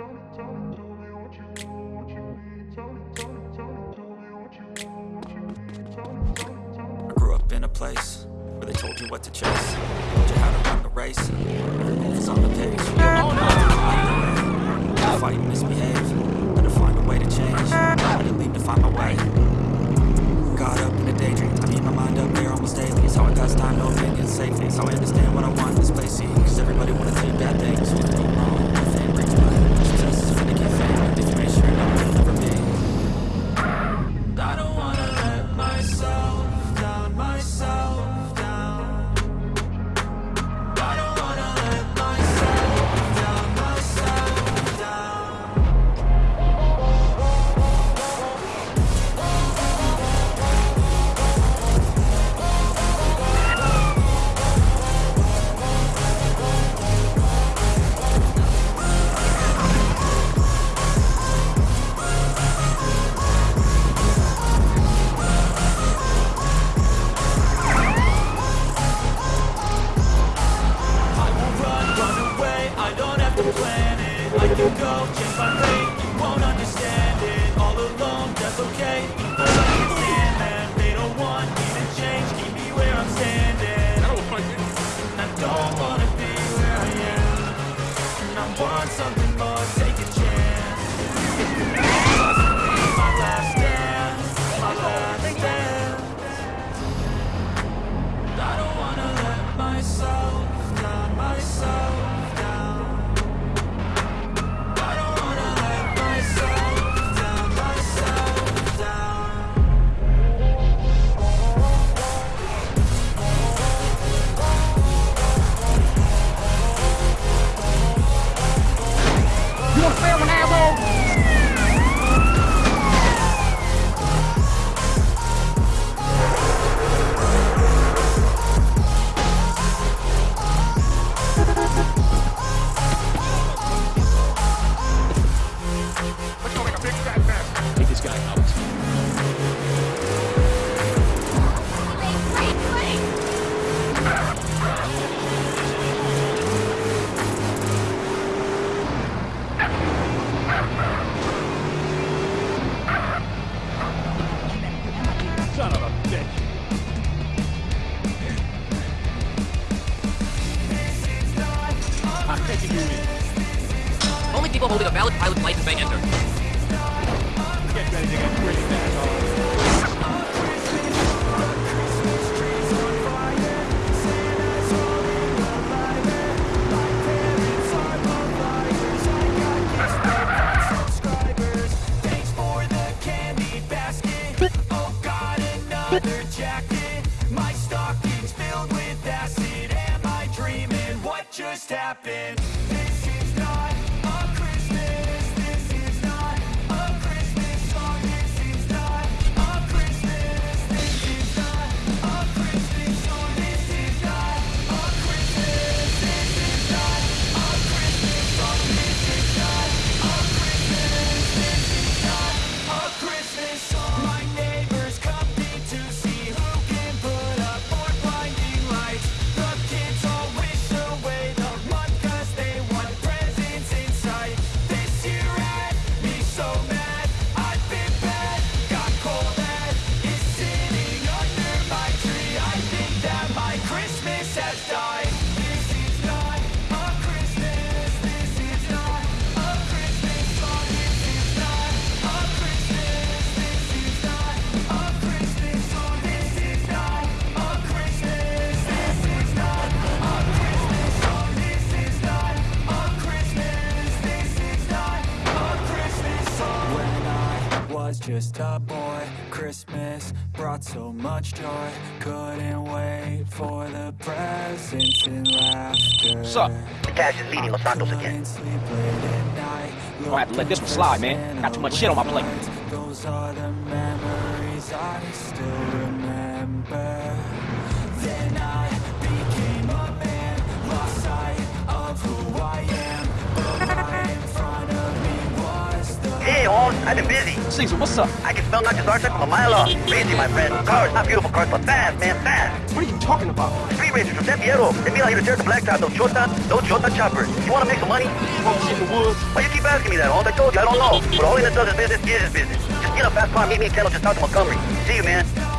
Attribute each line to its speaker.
Speaker 1: I grew up in a place where they told you what to chase, told you how to run the race. It's on the page. Oh, Fight and misbehave, had to find a way to change. I didn't leave to find my way. Got up in a daydream, I need my mind up there almost daily. It's how I pass time, no opinions safely. It's how I understand what I want in this place. See, cause everybody wanna take bad things. you go, chimpanzee. you
Speaker 2: do.
Speaker 3: Only people holding a valid pilot license may enter.
Speaker 2: Get ready to get pretty
Speaker 1: fast. step in was just a boy. Christmas brought so much joy. Couldn't wait for the presents and laughter.
Speaker 4: Sup? The Taz is leading Los Santos again.
Speaker 1: I'm
Speaker 2: gonna have to let this one slide, man. Got too much shit on my plate.
Speaker 1: Those are the memories I still remember.
Speaker 4: I've been busy.
Speaker 2: Caesar, what's up?
Speaker 5: I can smell Dr. Zartek from a mile off. Crazy, my friend. Cars, not beautiful cars, but fast, man, fast.
Speaker 2: What are you talking about?
Speaker 5: Three racers from San Fierro. They be out here to tear the blacktop. Those chota, tops, those short choppers. You want to make some money?
Speaker 2: Folks in the woods.
Speaker 5: Why you keep asking me that? All I told you, I don't know. But all he does is business is business. Just get a fast car, meet me in Kettle, just talk to Montgomery. See you, man.